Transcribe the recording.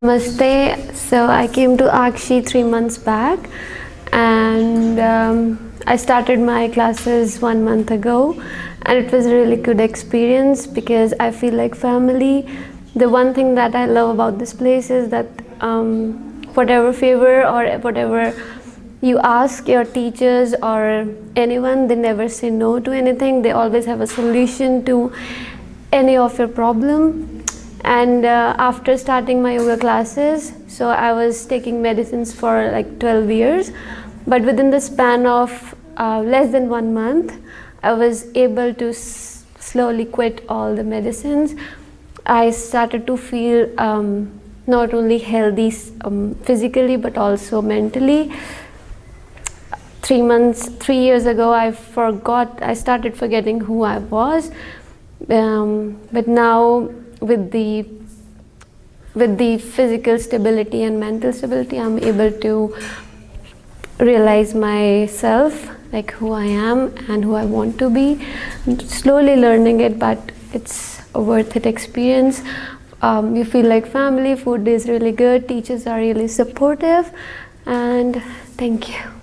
Namaste. So I came to Akshi three months back and um, I started my classes one month ago and it was a really good experience because I feel like family. The one thing that I love about this place is that um, whatever favor or whatever you ask your teachers or anyone, they never say no to anything. They always have a solution to any of your problem. And uh, after starting my yoga classes, so I was taking medicines for like 12 years. But within the span of uh, less than one month, I was able to slowly quit all the medicines. I started to feel um, not only healthy um, physically but also mentally three months, three years ago, I forgot, I started forgetting who I was. Um, but now with the with the physical stability and mental stability, I'm able to realize myself, like who I am and who I want to be. I'm slowly learning it, but it's a worth it experience. Um, you feel like family, food is really good, teachers are really supportive, and thank you.